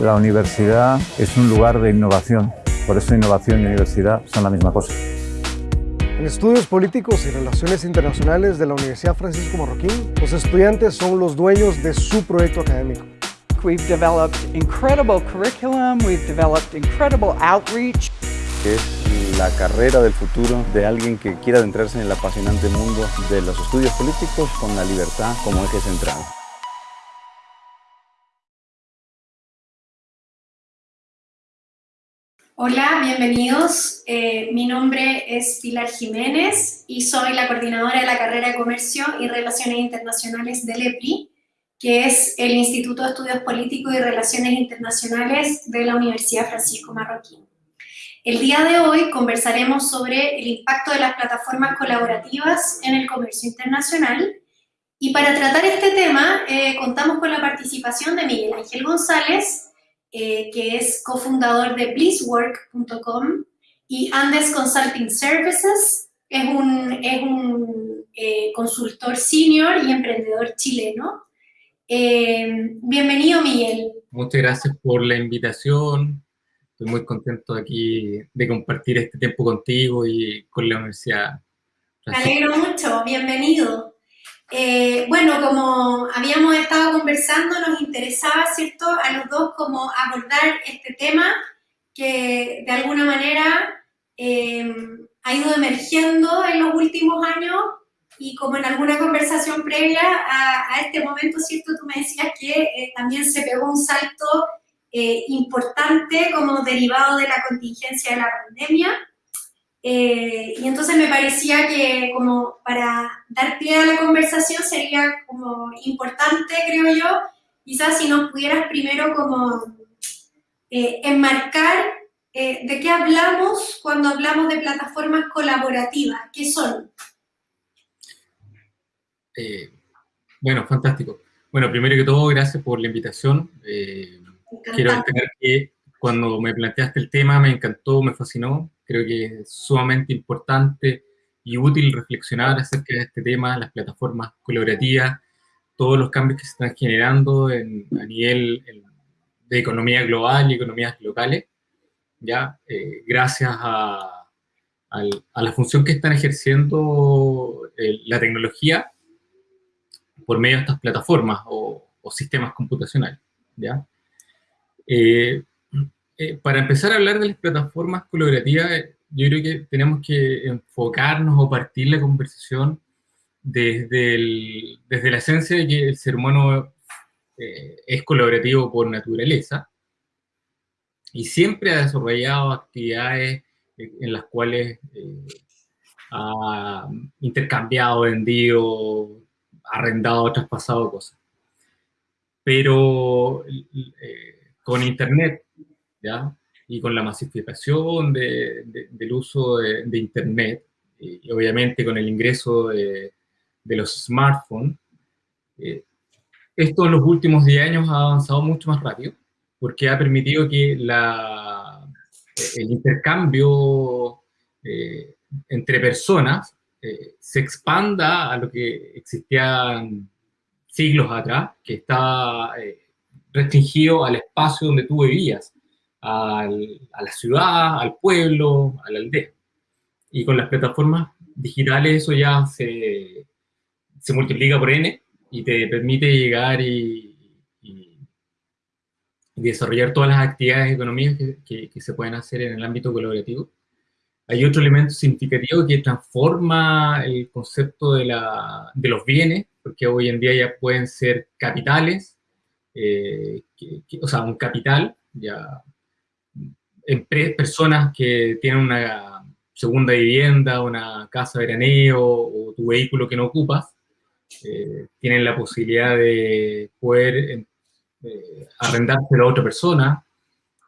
La universidad es un lugar de innovación, por eso innovación y universidad son la misma cosa. En estudios políticos y relaciones internacionales de la Universidad Francisco Marroquín, los estudiantes son los dueños de su proyecto académico. We've developed incredible curriculum, we've developed incredible outreach. Es la carrera del futuro de alguien que quiera adentrarse en el apasionante mundo de los estudios políticos con la libertad como eje central. Hola, bienvenidos. Eh, mi nombre es Pilar Jiménez y soy la coordinadora de la carrera de Comercio y Relaciones Internacionales del EPRI, que es el Instituto de Estudios Políticos y Relaciones Internacionales de la Universidad Francisco Marroquín. El día de hoy conversaremos sobre el impacto de las plataformas colaborativas en el comercio internacional y para tratar este tema eh, contamos con la participación de Miguel Ángel González, eh, que es cofundador de blisswork.com y Andes Consulting Services, es un, es un eh, consultor senior y emprendedor chileno. Eh, bienvenido, Miguel. Muchas gracias por la invitación. Estoy muy contento aquí de compartir este tiempo contigo y con la universidad. Me alegro mucho, bienvenido. Eh, bueno, como habíamos estado conversando, nos interesaba, ¿cierto?, a los dos como abordar este tema que de alguna manera eh, ha ido emergiendo en los últimos años y como en alguna conversación previa a, este momento, ¿cierto?, tú me decías que eh, también se pegó un salto importante como derivado de la contingencia de la pandemia eh, y entonces me parecía que como para dar pie a la conversación sería como importante, creo yo, quizás si nos pudieras primero como eh, enmarcar eh, de qué hablamos cuando hablamos de plataformas colaborativas, ¿qué son? bueno, fantástico. Bueno, primero que todo, gracias por la invitación. quiero destacar que cuando me planteaste el tema me encantó, me fascinó. Creo que es sumamente importante y útil reflexionar acerca de este tema, las plataformas colaborativas, todos los cambios que se están generando a nivel de economía global y economías locales, ya eh, gracias a, la función que están ejerciendo eh, la tecnología por medio de estas plataformas o, sistemas computacionales. ¿ya? Eh, eh, para empezar a hablar de las plataformas colaborativas, yo creo que tenemos que enfocarnos o partir la conversación desde, desde la esencia de que el ser humano eh, es colaborativo por naturaleza y siempre ha desarrollado actividades en las cuales eh, ha intercambiado, vendido, arrendado, traspasado cosas. Pero con Internet y con la masificación del uso de, Internet, y, obviamente con el ingreso de, los smartphones, eh, esto en los últimos 10 años ha avanzado mucho más rápido, porque ha permitido que la, el intercambio eh, entre personas eh, se expanda a lo que existía siglos atrás, que estaba restringido al espacio donde tú vivías a la ciudad, al pueblo, a la aldea. Y con las plataformas digitales eso ya se, se multiplica por n y te permite llegar y, desarrollar todas las actividades económicas que, que, se pueden hacer en el ámbito colaborativo. Hay otro elemento significativo que transforma el concepto de, la, de los bienes, porque hoy en día ya pueden ser capitales, eh, o sea, un capital, ya personas que tienen una segunda vivienda, una casa de veraneo o tu vehículo que no ocupas, eh, tienen la posibilidad de poder eh, arrendárselo a otra persona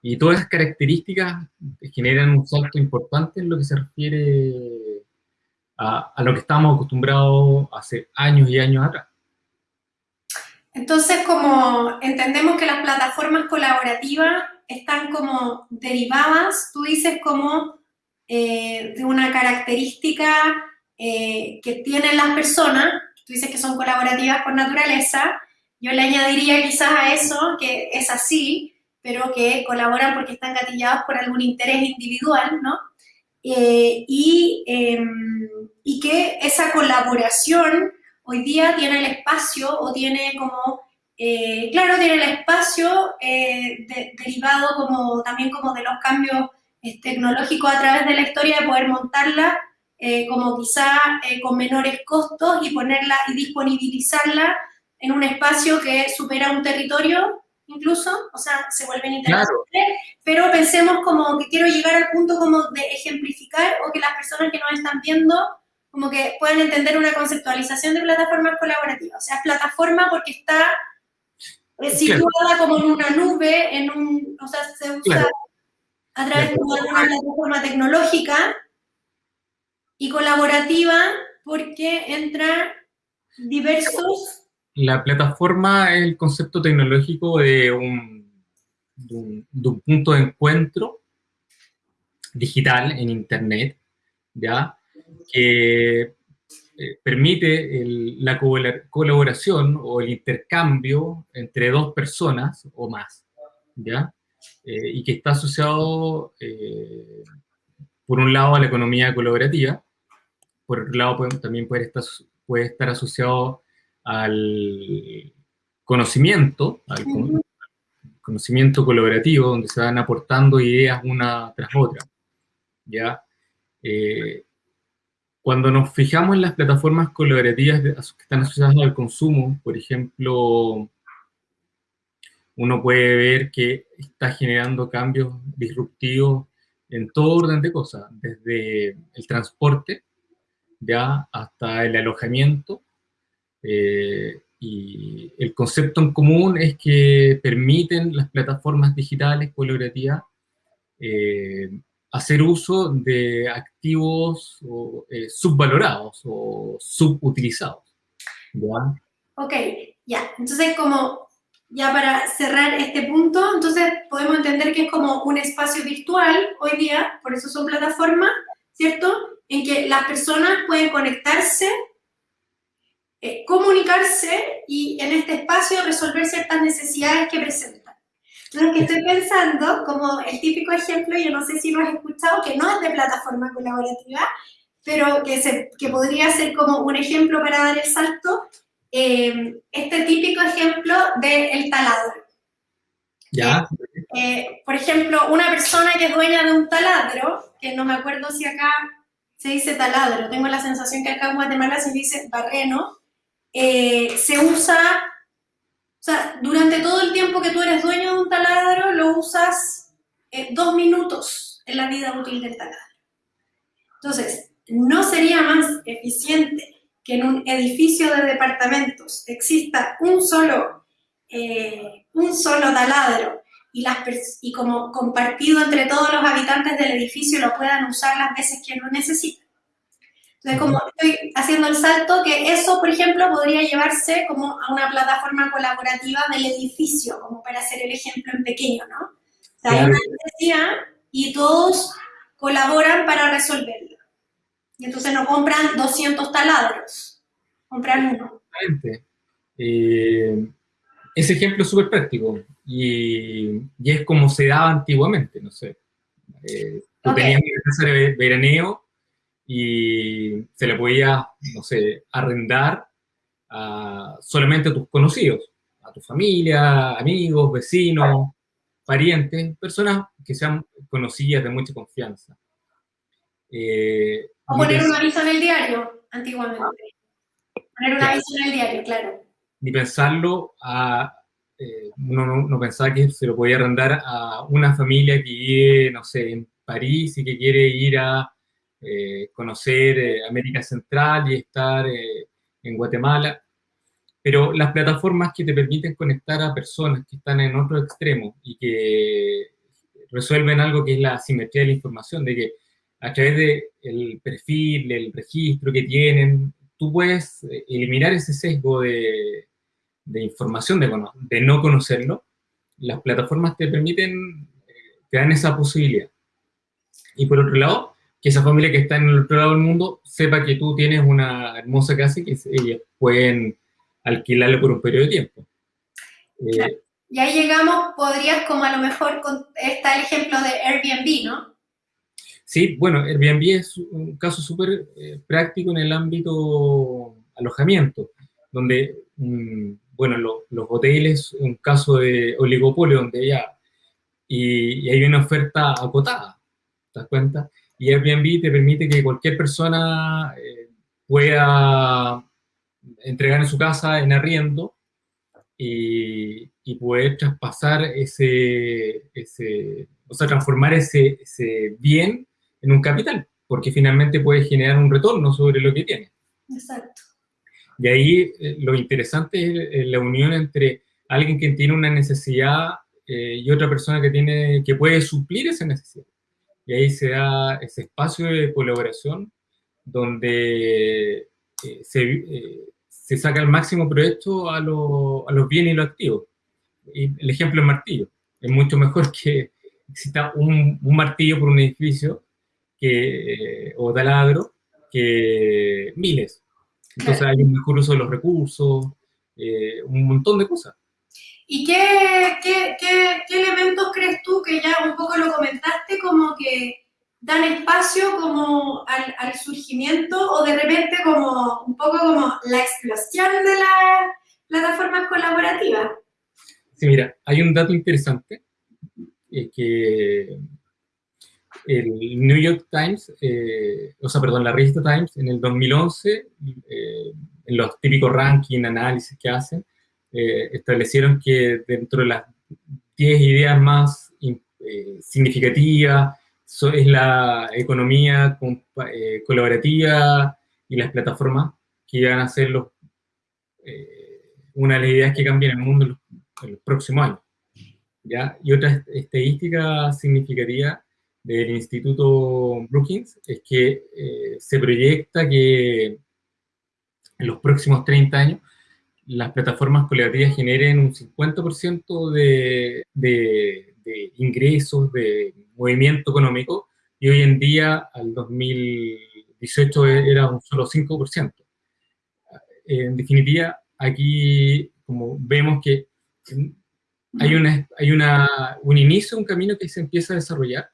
y todas esas características generan un salto importante en lo que se refiere a, a lo que estamos acostumbrados hace años y años atrás. Entonces, como entendemos que las plataformas colaborativas están como derivadas, tú dices como eh, de una característica eh, que tienen las personas, tú dices que son colaborativas por naturaleza, yo le añadiría quizás a eso, que es así, pero que colaboran porque están gatillados por algún interés individual, ¿no? Eh, y, em, y que esa colaboración hoy día tiene el espacio o tiene como, eh, claro, tiene el espacio eh, derivado como también como de los cambios tecnológicos a través de la historia de poder montarla como quizá con menores costos y ponerla y disponibilizarla en un espacio que supera un territorio incluso, o sea, se vuelven internacionales, pero pensemos como que quiero llegar al punto como de ejemplificar o que las personas que nos están viendo como que puedan entender una conceptualización de plataformas colaborativas. O sea, es plataforma porque está eh, situada como en una nube, en un, o sea, se usa a través de una plataforma tecnológica y colaborativa porque entra diversos la plataforma es el concepto tecnológico de un, punto de encuentro digital en Internet, ¿ya? que eh, permite la colaboración o el intercambio entre dos personas o más, ¿ya? Eh, y que está asociado, eh, por un lado, a la economía colaborativa, por otro lado, también puede estar, puede estar asociado al conocimiento, al conocimiento colaborativo, donde se van aportando ideas una tras otra. ¿ya? Eh, cuando nos fijamos en las plataformas colaborativas que están asociadas al consumo, por ejemplo, uno puede ver que está generando cambios disruptivos en todo orden de cosas, desde el transporte, ya hasta el alojamiento, eh, y el concepto en común es que permiten las plataformas digitales colaborativas eh, hacer uso de activos eh, subvalorados o subutilizados. ¿ya? Ok, ya. Entonces, como ya para cerrar este punto, entonces podemos entender que es como un espacio virtual hoy día, por eso son plataformas, ¿cierto? En que las personas pueden conectarse eh, comunicarse y en este espacio resolver ciertas necesidades que presentan. Lo que estoy pensando, como el típico ejemplo, yo no sé si lo has escuchado, que no es de plataforma colaborativa, pero que, se, que podría ser como un ejemplo para dar el salto, eh, este típico ejemplo del taladro. Ya. Eh, por ejemplo, una persona que es dueña de un taladro, que no me acuerdo si acá se dice taladro, tengo la sensación que acá en Guatemala se dice barreno, eh, se usa, o sea, durante todo el tiempo que tú eres dueño de un taladro, lo usas eh, dos minutos en la vida útil del taladro. Entonces, ¿no sería más eficiente que en un edificio de departamentos exista un solo, eh, un solo taladro y, las y como compartido entre todos los habitantes del edificio lo puedan usar las veces que lo necesiten? Entonces, como estoy haciendo el salto, que eso, por ejemplo, podría llevarse como a una plataforma colaborativa del edificio, como para hacer el ejemplo en pequeño, ¿no? O sea, hay una necesidad y todos colaboran para resolverlo. Y entonces no compran 200 taladros, compran uno. Eh, ese ejemplo es súper práctico y, y, es como se daba antiguamente, no sé. Eh, tú tenías hacer veraneo y se le podía, no sé, arrendar a solamente a tus conocidos, a tu familia, amigos, vecinos, parientes, personas que sean conocidas de mucha confianza. Eh, o poner un aviso en el diario, antiguamente. Poner un aviso en el diario, claro. Ni pensarlo a... Eh, uno no, no, pensaba que se lo podía arrendar a una familia que vive, no sé, en París y que quiere ir a eh, conocer eh, América Central y estar eh, en Guatemala. Pero las plataformas que te permiten conectar a personas que están en otro extremo y que resuelven algo que es la asimetría de la información, de que a través del perfil, del registro que tienen, tú puedes eliminar ese sesgo de, de información, de, de no conocerlo. Las plataformas te permiten, te dan esa posibilidad. Y por otro lado, que esa familia que está en el otro lado del mundo sepa que tú tienes una hermosa casa y que ellas pueden alquilarla por un periodo de tiempo. Eh, Y ahí llegamos, podrías como a lo mejor, está el ejemplo de Airbnb, ¿no? Sí, bueno, Airbnb es un caso súper eh, práctico en el ámbito alojamiento, donde, mm, bueno, los hoteles, un caso de oligopolio, donde ya, y, hay una oferta acotada, ¿te das cuenta? Y Airbnb te permite que cualquier persona eh, pueda entregar en su casa en arriendo y, y poder traspasar ese, ese, o sea, transformar ese, ese bien en un capital, porque finalmente puede generar un retorno sobre lo que tiene. Exacto. Y ahí eh, lo interesante es la unión entre alguien que tiene una necesidad eh, y otra persona que, tiene, que puede suplir esa necesidad. Y ahí se da ese espacio de colaboración donde eh, se, se saca el máximo provecho a, a, los bienes y los activos. Y el ejemplo es martillo. Es mucho mejor que exista un, un martillo por un edificio que, o taladro que miles. Entonces hay un mejor uso de los recursos, eh, un montón de cosas. ¿Y qué, qué, qué, elementos crees tú que ya un poco lo comentaste como que dan espacio como al, surgimiento o de repente como un poco como la explosión de las plataformas colaborativas? Sí, mira, hay un dato interesante eh, que el New York Times, eh, o sea, perdón, la revista Times, en el 2011, eh, en los típicos ranking, análisis que hacen, eh, establecieron que dentro de las 10 ideas más eh, significativas es la economía eh, colaborativa y las plataformas que iban a ser los, una de las ideas que cambian el mundo en los, en los próximos años. ¿ya? Y otra estadística significativa del Instituto Brookings es que eh, se proyecta que en los próximos 30 años las plataformas colaborativas generen un 50% de, de, de, ingresos, de movimiento económico, y hoy en día, al 2018, era un solo 5%. En definitiva, aquí, como vemos que hay, una, hay una, un inicio, un camino que se empieza a desarrollar,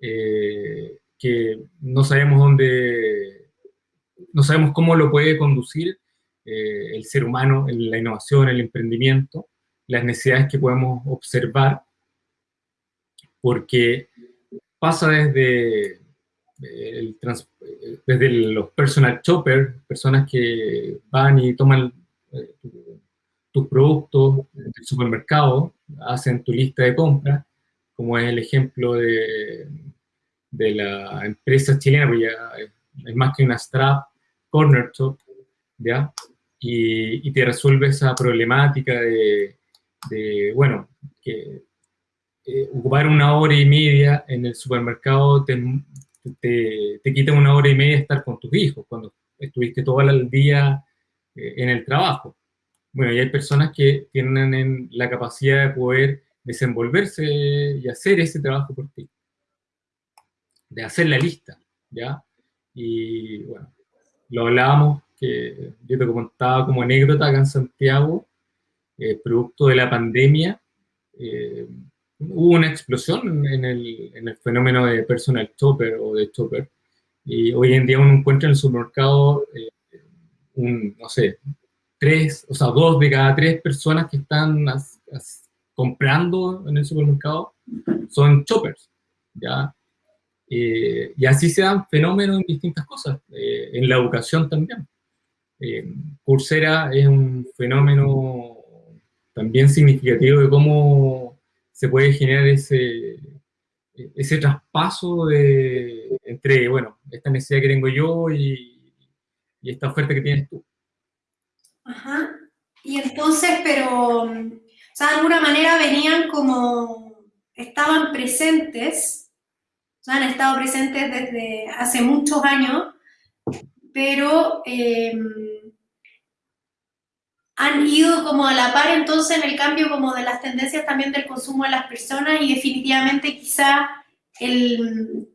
eh, que no sabemos dónde, no sabemos cómo lo puede conducir eh, el ser humano en la innovación, el emprendimiento, las necesidades que podemos observar, porque pasa desde, el desde los personal shoppers, personas que van y toman eh, tus productos del supermercado, hacen tu lista de compras, como es el ejemplo de, de la empresa chilena, es más que una strap, corner top, ¿ya? Y, te resuelve esa problemática de, bueno, que eh, ocupar una hora y media en el supermercado te, te, te, quita una hora y media estar con tus hijos, cuando estuviste todo el día eh, en el trabajo. Bueno, y hay personas que tienen la capacidad de poder desenvolverse y hacer ese trabajo por ti. De hacer la lista, ¿ya? Y bueno, lo hablábamos, que yo te contaba como anécdota acá en Santiago, eh, producto de la pandemia, eh, hubo una explosión en el, en el, fenómeno de personal shopper o de shopper, y hoy en día uno encuentra en el supermercado, eh, un, no sé, tres, o sea, dos de cada tres personas que están as, as, comprando en el supermercado son choppers, ¿ya? Eh, y así se dan fenómenos en distintas cosas, eh, en la educación también. Eh, Coursera es un fenómeno también significativo de cómo se puede generar ese, ese traspaso de, entre, bueno, esta necesidad que tengo yo y, esta oferta que tienes tú. Ajá. Y entonces, pero o sea, de alguna manera venían como, estaban presentes, o sea, han estado presentes desde hace muchos años, pero eh, han ido como a la par entonces en el cambio como de las tendencias también del consumo de las personas y definitivamente quizá el,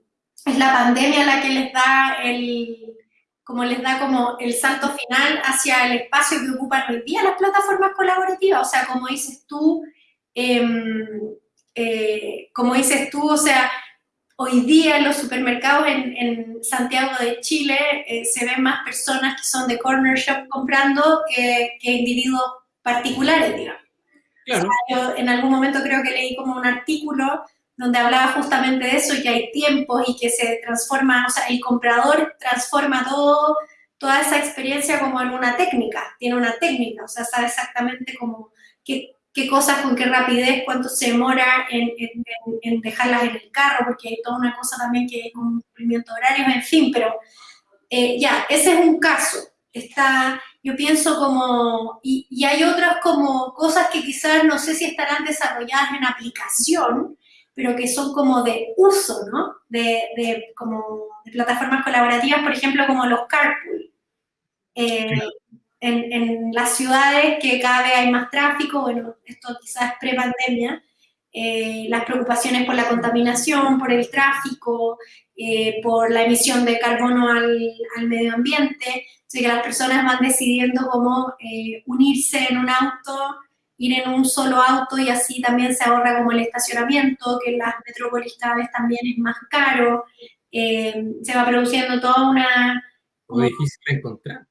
es la pandemia la que les da el, como les da como el salto final hacia el espacio que ocupan hoy día las plataformas colaborativas. O sea, como dices tú, em, eh, como dices tú, o sea, hoy día en los supermercados en, Santiago de Chile eh, se ven más personas que son de corner shop comprando que, individuos particulares, digamos. yo en algún momento creo que leí como un artículo donde hablaba justamente de eso, y que hay tiempos y que se transforma, o sea, el comprador transforma todo, toda esa experiencia como en una técnica, tiene una técnica, o sea, sabe exactamente cómo, qué, qué cosas, con qué rapidez, cuánto se demora en, en, dejarlas en el carro, porque hay toda una cosa también que es un cumplimiento horario, en fin, pero eh, ya, ese es un caso. Está, yo pienso como, y, y, hay otras como cosas que quizás no sé si estarán desarrolladas en aplicación, pero que son como de uso, ¿no? De, de como de plataformas colaborativas, por ejemplo, como los carpool. Eh, en, las ciudades que cada vez hay más tráfico, bueno, esto quizás pre-pandemia, eh, las preocupaciones por la contaminación, por el tráfico, eh, por la emisión de carbono al, al medio ambiente, o que las personas van decidiendo cómo eh, unirse en un auto, ir en un solo auto y así también se ahorra como el estacionamiento, que en las metrópolis cada vez también es más caro, se va produciendo toda una... Muy difícil encontrar.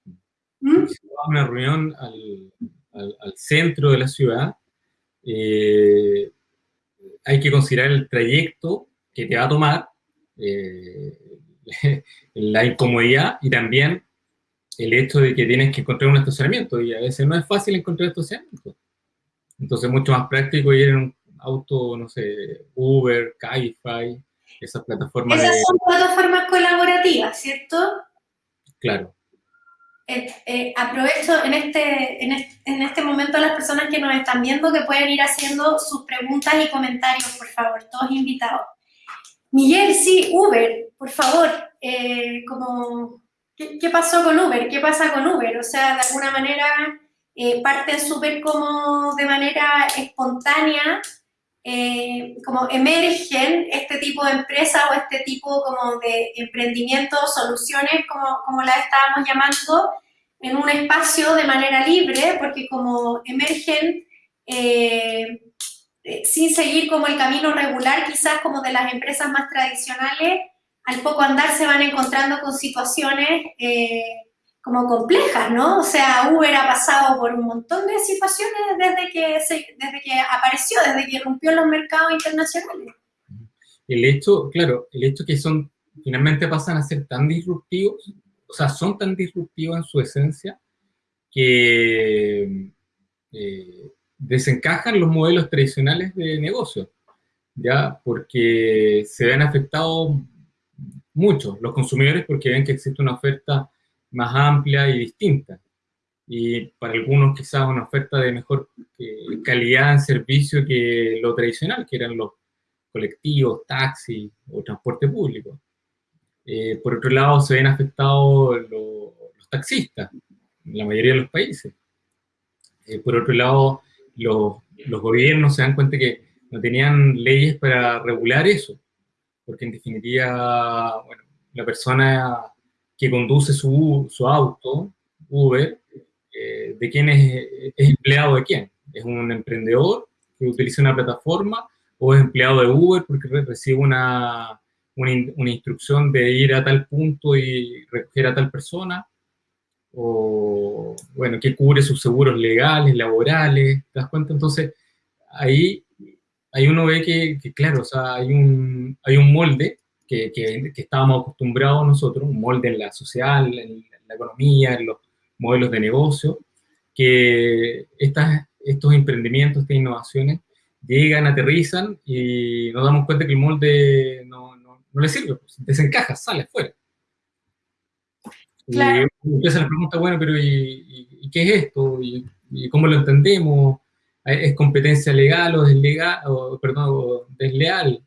¿Mm? Si vas a una reunión al, al, centro de la ciudad, eh, hay que considerar el trayecto que te va a tomar, eh, la incomodidad y también el hecho de que tienes que encontrar un estacionamiento y a veces no es fácil encontrar estacionamiento. Entonces es mucho más práctico ir en un auto, no sé, Uber, Cabify, esas plataformas. Esas son plataformas colaborativas, ¿cierto? Claro. Eh, eh, aprovecho en este, en en, este, momento a las personas que nos están viendo que pueden ir haciendo sus preguntas y comentarios, por favor, todos invitados. Miguel, sí, Uber, por favor, eh, como, ¿qué, pasó con Uber? ¿Qué pasa con Uber? O sea, de alguna manera parten súper como de manera espontánea, como emergen este tipo de empresas o este tipo como de emprendimientos, soluciones, como, como las estábamos llamando, en un espacio de manera libre, porque como emergen eh, eh, sin seguir como el camino regular, quizás como de las empresas más tradicionales, al poco andar se van encontrando con situaciones eh, como complejas, ¿no? O sea, Uber ha pasado por un montón de situaciones desde que, desde que apareció, desde que rompió los mercados internacionales. El hecho, claro, el hecho que son, finalmente pasan a ser tan disruptivos, o sea, son tan disruptivos en su esencia que eh, desencajan los modelos tradicionales de negocio, ¿ya? Porque se ven afectados mucho los consumidores porque ven que existe una oferta más amplia y distinta. Y para algunos quizás una oferta de mejor eh, calidad en servicio que lo tradicional, que eran los colectivos, taxis o transporte público. Eh, por otro lado, se ven afectados los taxistas, en la mayoría de los países. Eh, por otro lado, los, los, gobiernos se dan cuenta que no tenían leyes para regular eso, porque en definitiva, bueno, la persona que conduce su, su auto, Uber, eh, ¿de quién es, es empleado de quién? ¿Es un emprendedor que utiliza una plataforma o es empleado de Uber porque recibe una, una, instrucción de ir a tal punto y recoger a tal persona, o, bueno, que cubre sus seguros legales, laborales, ¿te das cuenta? Entonces, ahí, ahí uno ve que, claro, o sea, hay un, hay un molde que, que, estábamos acostumbrados nosotros, un molde en la social, en la economía, en los modelos de negocio, que estas, estos emprendimientos, estas innovaciones, llegan, aterrizan y nos damos cuenta que el molde no, no le sirve, pues, desencaja, sale fuera. Claro. Y empieza la pregunta, bueno, pero ¿y, qué es esto? ¿Y, cómo lo entendemos? ¿Es competencia legal o, deslegal, o, perdón, desleal?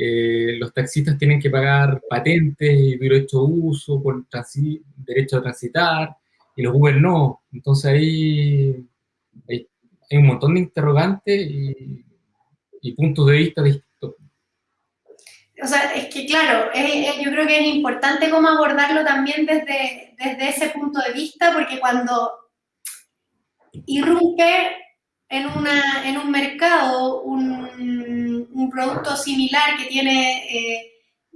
Eh, los taxistas tienen que pagar patentes y derecho de uso derecho a transitar, y los Uber no. Entonces ahí hay, un montón de interrogantes y, y puntos de vista distintos o sea, es que claro, yo creo que es importante cómo abordarlo también desde, desde ese punto de vista, porque cuando irrumpe en, una, en un mercado un, un producto similar que tiene eh,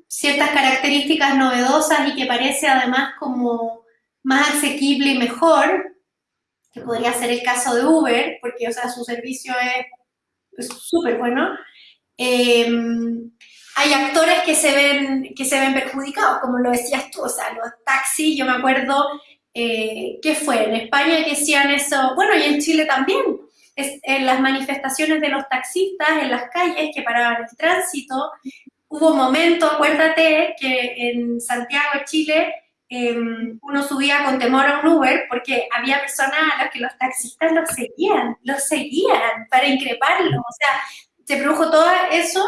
ciertas características novedosas y que parece además como más asequible y mejor, que podría ser el caso de Uber, porque o sea, su servicio es súper bueno, eh, hay actores que se, ven, que se ven perjudicados, como lo decías tú, o sea, los taxis, yo me acuerdo, eh, ¿qué fue? En España que hacían eso, bueno, y en Chile también, en las manifestaciones de los taxistas en las calles que paraban el tránsito, hubo momentos, acuérdate, que en Santiago, Chile, em, uno subía con temor a un Uber porque había personas a las que los taxistas los seguían, los seguían para increparlo, o sea, se produjo todo eso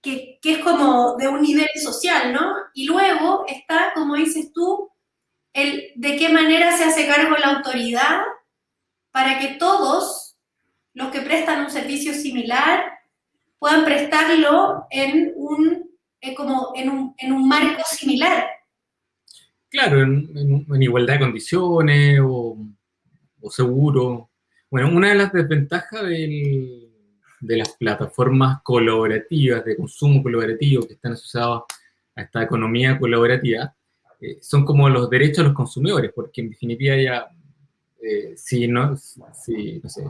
que, que, es como de un nivel social, ¿no? Y luego está, como dices tú, el de qué manera se hace cargo la autoridad para que todos los que prestan un servicio similar puedan prestarlo en un, eh, como en un, en un, marco similar. Claro, en, igualdad de condiciones o, o seguro. Bueno, una de las desventajas del, de las plataformas colaborativas, de consumo colaborativo que están asociadas a esta economía colaborativa, eh, son como los derechos de los consumidores, porque en definitiva ya, eh, si no, si, no sé,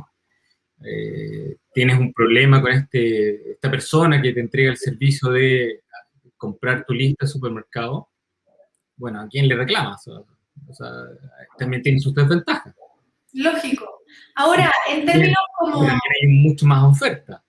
eh, tienes un problema con este, esta persona que te entrega el servicio de comprar tu lista de supermercado, bueno, ¿a quién le reclamas? O sea, también tiene sus desventajas. Lógico. Ahora, en términos como... Hay mucho más oferta.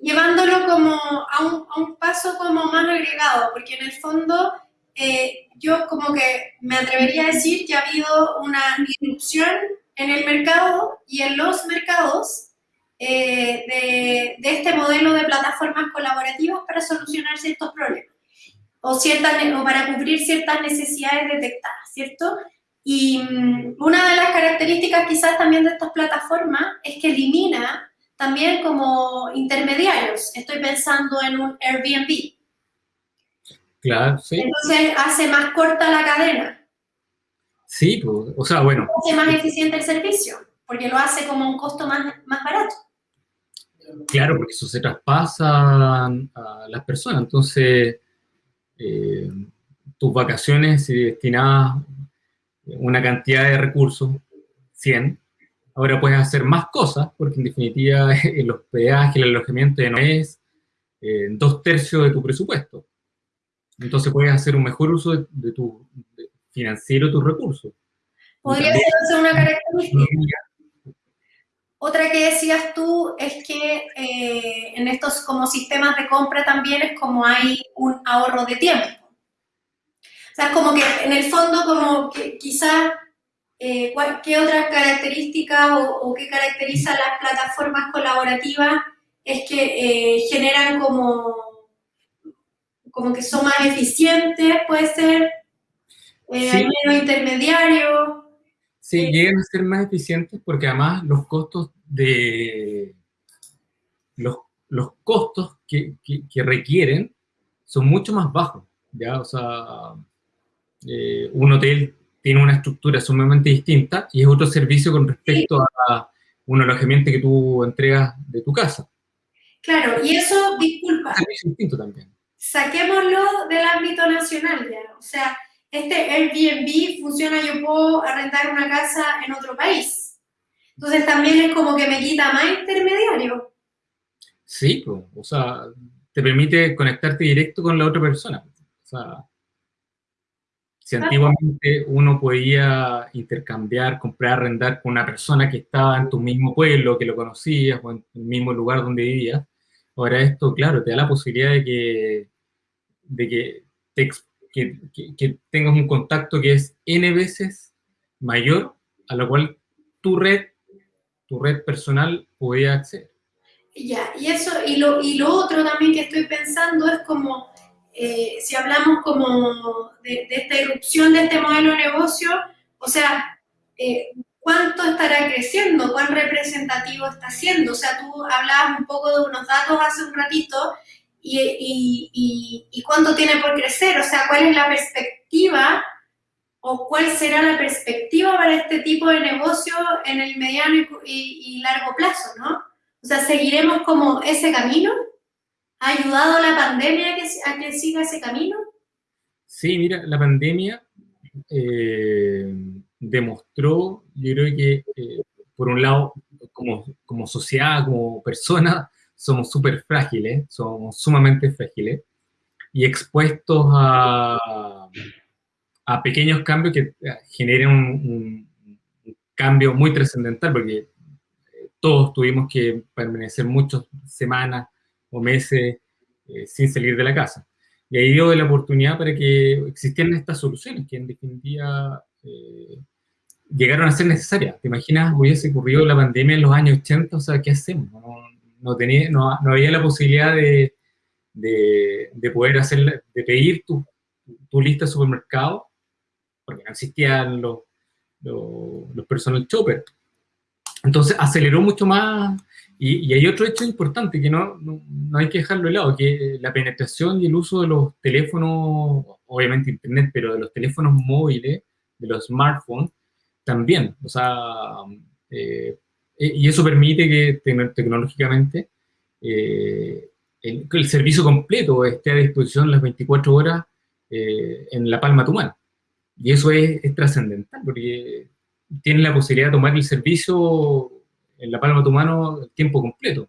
Llevándolo como a un, a un, paso como más agregado, porque en el fondo eh, yo como que me atrevería a decir que ha habido una disrupción en el mercado y en los mercados eh, de, de, este modelo de plataformas colaborativas para solucionar ciertos problemas o, ciertas, o para cubrir ciertas necesidades detectadas, ¿cierto? Y mm, una de las características quizás también de estas plataformas es que elimina también como intermediarios. Estoy pensando en un Airbnb. Claro, sí. Entonces hace más corta la cadena. Sí, pues, o sea, bueno. Hace más eficiente el servicio, porque lo hace como un costo más, más barato. Claro, porque eso se traspasa a las personas. Entonces, eh, tus vacaciones destinadas una cantidad de recursos, 100, ahora puedes hacer más cosas, porque en definitiva el hospedaje, el alojamiento ya no es eh, dos tercios de tu presupuesto. Entonces puedes hacer un mejor uso de, tu de financiero, tus recursos. Podría ser una característica. Otra que decías tú es que eh, en estos como sistemas de compra también es como hay un ahorro de tiempo. O sea, como que en el fondo, como que quizás, eh, ¿qué otras características o, qué caracteriza las plataformas colaborativas? Es que eh, generan como, como que son más eficientes, puede ser, eh, hay menos intermediarios. Sí, llegan a ser más eficientes porque además los costos de los, los costos que, que, que, requieren son mucho más bajos, ¿ya? O sea, eh, un hotel tiene una estructura sumamente distinta y es otro servicio con respecto a un alojamiento que tú entregas de tu casa. Claro, y eso, disculpa. Es distinto también. Saquémoslo del ámbito nacional ya. O sea, este Airbnb funciona, yo puedo arrendar una casa en otro país. Entonces también es como que me quita más intermediario. Sí, pues, o sea, te permite conectarte directo con la otra persona. O sea, si antiguamente uno podía intercambiar, comprar, arrendar con una persona que estaba en tu mismo pueblo, que lo conocías, o en el mismo lugar donde vivías, ahora esto, claro, te da la posibilidad de que, de que, que, que, tengas un contacto que es N veces mayor a lo cual tu red, tu red personal podía acceder. Ya, y eso, y lo, y lo otro también que estoy pensando es como eh, si hablamos como de, esta irrupción de este modelo de negocio, o sea, eh, ¿cuánto estará creciendo? ¿Cuán representativo está siendo? O sea, tú hablabas un poco de unos datos hace un ratito y, y, y, y cuánto tiene por crecer, o sea, ¿cuál es la perspectiva ¿O cuál será la perspectiva para este tipo de negocio en el mediano y, largo plazo, no? O sea, ¿seguiremos como ese camino? ¿Ha ayudado la pandemia a que, a que siga ese camino? Sí, mira, la pandemia eh, demostró, yo creo que, eh, por un lado, como, como sociedad, como persona, somos súper frágiles, somos sumamente frágiles y expuestos a, a pequeños cambios que eh, generen un, cambio muy trascendental, porque todos tuvimos que permanecer muchas semanas o meses sin salir de la casa. Y ahí dio la oportunidad para que existieran estas soluciones, que en definitiva eh, llegaron a ser necesarias. ¿Te imaginas, hubiese ocurrido la pandemia en los años 80? O sea, ¿qué hacemos? No, tenía, no, había la posibilidad de, de, poder hacer, de pedir tu, tu, lista de supermercado, porque no existían los, los, personal shoppers. Entonces aceleró mucho más y, hay otro hecho importante que no, no, hay que dejarlo de lado, que la penetración y el uso de los teléfonos, obviamente internet, pero de los teléfonos móviles, de los smartphones, también. O sea, eh, y eso permite que tecnológicamente eh, el, el, servicio completo esté a disposición las 24 horas eh, en la palma de tu mano. Y eso es, es trascendental, porque tienes la posibilidad de tomar el servicio en la palma de tu mano el tiempo completo.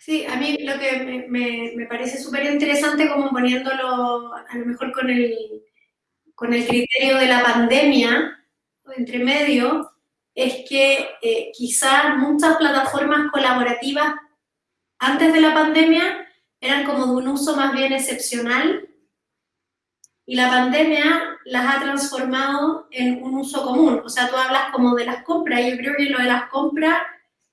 Sí, a mí lo que me, me, parece súper interesante como poniéndolo a lo mejor con el, con el criterio de la pandemia, entre medio, es que eh, quizás muchas plataformas colaborativas antes de la pandemia eran como de un uso más bien excepcional y la pandemia las ha transformado en un uso común. O sea, tú hablas como de las compras, yo creo que lo de las compras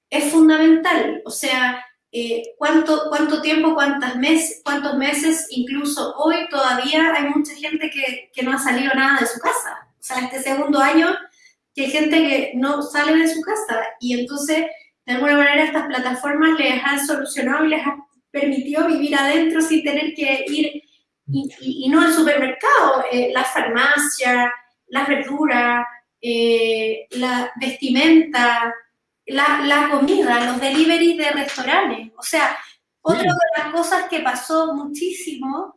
es fundamental. O sea, eh, ¿cuánto, cuánto tiempo, cuántas meses, cuántos meses, incluso hoy todavía hay mucha gente que, que no ha salido nada de su casa. O sea, este segundo año que hay gente que no sale de su casa y entonces, de alguna manera, estas plataformas les han solucionado y les han permitido vivir adentro sin tener que ir y, no el supermercado, eh, la farmacia, las verduras, eh, la vestimenta, la, comida, los deliveries de restaurantes. O sea, otra de las cosas que pasó muchísimo,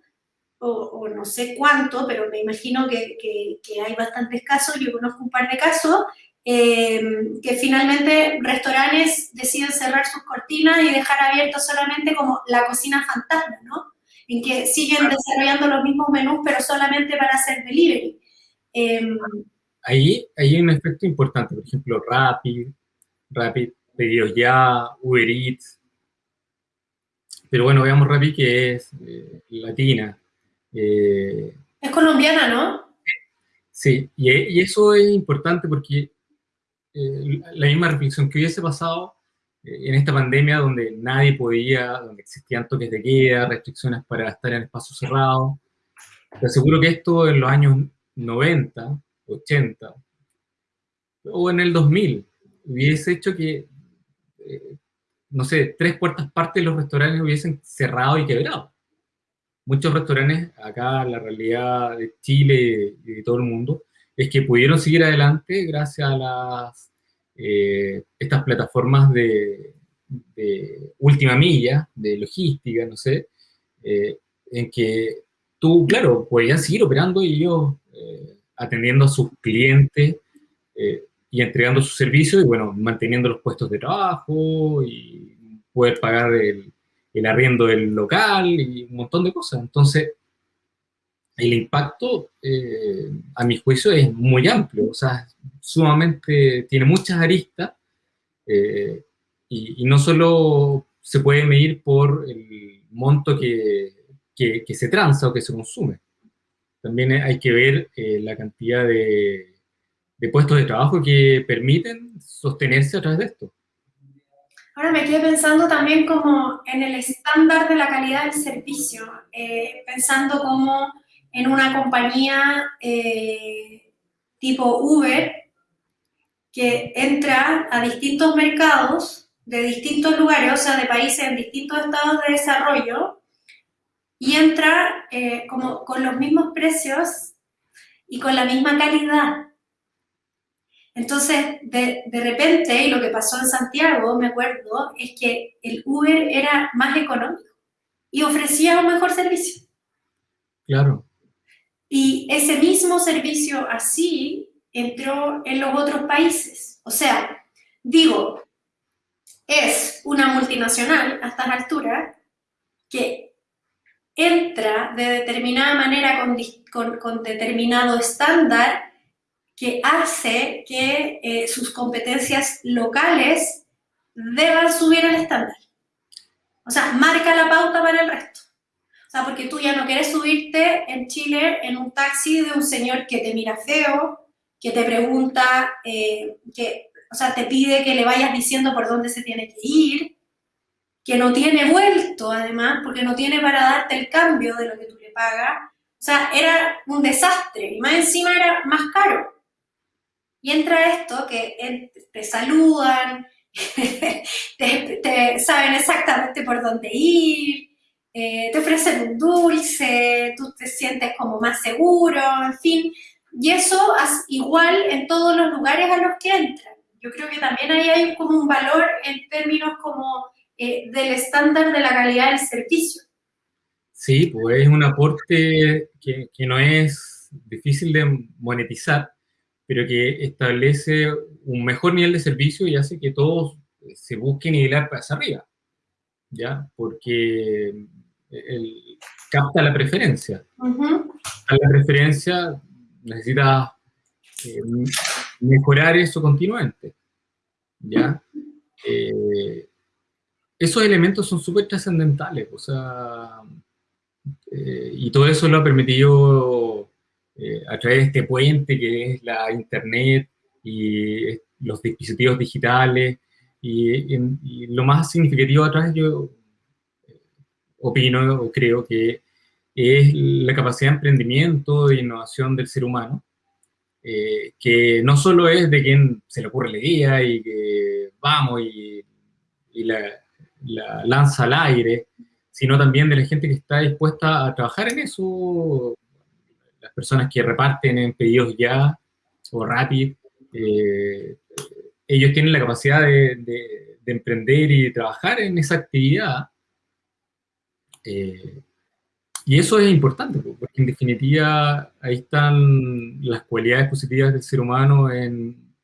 o, no sé cuánto, pero me imagino que, hay bastantes casos, yo conozco un par de casos, eh, que finalmente restaurantes deciden cerrar sus cortinas y dejar abierto solamente como la cocina fantasma, ¿no? en que siguen desarrollando los mismos menús, pero solamente para hacer delivery. Em, ahí, hay un efecto importante, por ejemplo, Rapid, Rapid, Pedidos Ya, Uber Eats. Pero bueno, veamos Rapid que es eh, latina. Eh, es colombiana, ¿no? Sí, y, eso es importante porque eh, la misma reflexión que hubiese pasado en esta pandemia donde nadie podía, donde existían toques de queda, restricciones para estar en espacios cerrados. Te aseguro que esto en los años 90, 80 o en el 2000 hubiese hecho que, eh, no sé, tres cuartas partes de los restaurantes hubiesen cerrado y quebrado. Muchos restaurantes, acá la realidad de Chile y de todo el mundo, es que pudieron seguir adelante gracias a las eh, estas plataformas de, última milla, de logística, no sé, eh, en que tú, claro, podías seguir operando y ellos eh, atendiendo a sus clientes y entregando sus servicios y, bueno, manteniendo los puestos de trabajo y poder pagar el, el arriendo del local y un montón de cosas. Entonces, el impacto, a mi juicio, es muy amplio, o sea, sumamente, tiene muchas aristas eh, y, no solo se puede medir por el monto que, que, se transa o que se consume. También hay que ver eh, la cantidad de, de puestos de trabajo que permiten sostenerse a través de esto. Ahora me quedé pensando también como en el estándar de la calidad del servicio, eh, pensando como en una compañía tipo Uber, que entra a distintos mercados de distintos lugares, o sea, de países en distintos estados de desarrollo, y entra eh, como con los mismos precios y con la misma calidad. Entonces, de, de, repente, y lo que pasó en Santiago, me acuerdo, es que el Uber era más económico y ofrecía un mejor servicio. Claro. Y ese mismo servicio así entró en los otros países. O sea, digo, es una multinacional a estas alturas que entra de determinada manera con, con, con determinado estándar que hace que eh, sus competencias locales deban subir el estándar. O sea, marca la pauta para el resto. O sea, porque tú ya no quieres subirte en Chile en un taxi de un señor que te mira feo, que te pregunta, eh, que, o sea, te pide que le vayas diciendo por dónde se tiene que ir, que no tiene vuelto además, porque no tiene para darte el cambio de lo que tú le pagas. O sea, era un desastre y más encima era más caro. Y entra esto que te saludan, te, saben exactamente por dónde ir, eh, te ofrecen un dulce, tú te sientes como más seguro, en fin. Y eso es igual en todos los lugares a los que entran. Yo creo que también ahí hay como un valor en términos como eh, del estándar de la calidad del servicio. Sí, pues es un aporte que, que no es difícil de monetizar, pero que establece un mejor nivel de servicio y hace que todos se busquen nivelar hacia arriba, ¿ya? Porque el, capta la preferencia. La preferencia necesita eh, mejorar eso continuamente, ¿ya? Eh, esos elementos son súper trascendentales, o sea, eh, y todo eso lo ha permitido eh, a través de este puente que es la Internet y los dispositivos digitales. Y, lo más significativo a través, yo eh, opino o creo que es la capacidad de emprendimiento e innovación del ser humano, eh, que no solo es de quien se le ocurre la idea y que vamos y, la, lanza al aire, sino también de la gente que está dispuesta a trabajar en eso las personas que reparten en pedidos ya o Rapid, eh, ellos tienen la capacidad de, emprender y de trabajar en esa actividad. Eh, y eso es importante, porque en definitiva ahí están las cualidades positivas del ser humano en,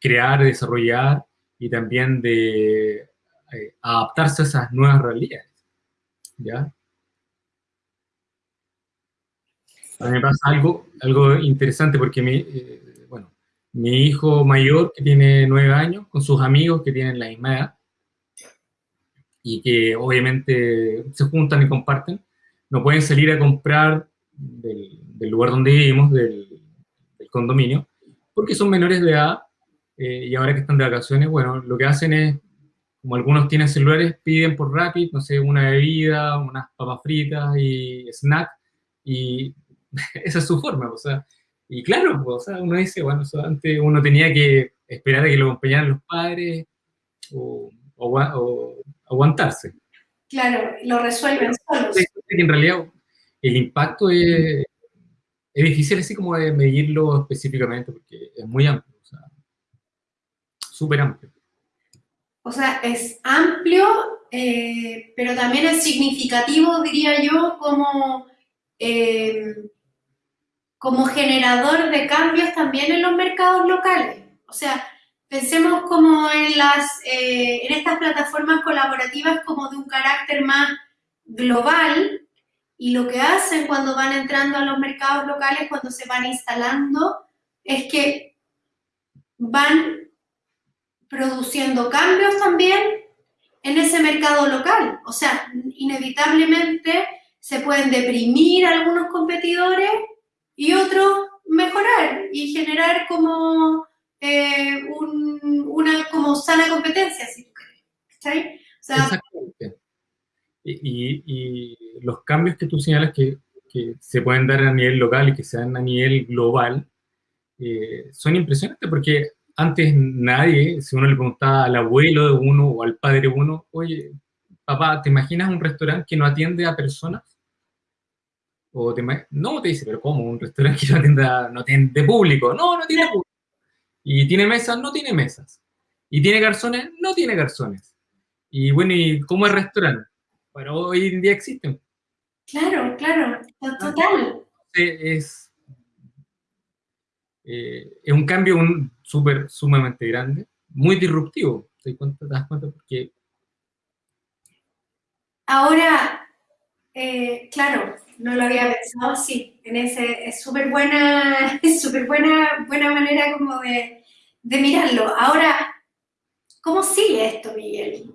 crear, desarrollar y también de eh, adaptarse a esas nuevas realidades. ¿ya? A mí me pasa algo, algo interesante porque mi, eh, bueno, mi hijo mayor, que tiene nueve años, con sus amigos que tienen la misma edad, y que obviamente se juntan y comparten, no pueden salir a comprar del, lugar donde vivimos, del, condominio, porque son menores de edad, eh, y ahora que están de vacaciones, bueno, lo que hacen es, como algunos tienen celulares, piden por Rapid, no sé, una bebida, unas papas fritas y snack, y esa es su forma, o sea, y claro, o sea, uno dice, bueno, antes uno tenía que esperar a que lo acompañaran los padres o, aguantarse. Claro, lo resuelven solos. en realidad el impacto es, es difícil así como de medirlo específicamente porque es muy amplio, o sea, súper amplio. O sea, es amplio, eh, pero también es significativo, diría yo, como eh, como generador de cambios también en los mercados locales. O sea, pensemos como en, las, eh, en estas plataformas colaborativas como de un carácter más global y lo que hacen cuando van entrando a los mercados locales, cuando se van instalando, es que van produciendo cambios también en ese mercado local. O sea, inevitablemente se pueden deprimir algunos competidores y otro mejorar y generar como eh, una como sana competencia, si tú quieres. Exactamente. Y, los cambios que tú señalas que, que, se pueden dar a nivel local y que se dan a nivel global eh, son impresionantes porque antes nadie, si uno le preguntaba al abuelo de uno o al padre de uno, oye, papá, ¿te imaginas un restaurante que no atiende a personas? O te, no, te dice, pero ¿cómo? Un restaurante que no tiene público. No, no tiene público. Y tiene mesas, no tiene mesas. Y tiene garzones, no tiene garzones. Y bueno, ¿y cómo es restaurante? Bueno, hoy en día existen. Claro, claro, total. Es, eh, es un cambio un, super, sumamente grande, muy disruptivo. ¿Te, cuenta, das cuenta? Porque... Ahora, eh, claro, no lo había pensado así. En ese, es súper buena, es súper buena, buena manera como de, de mirarlo. Ahora, ¿cómo sigue esto, Miguel?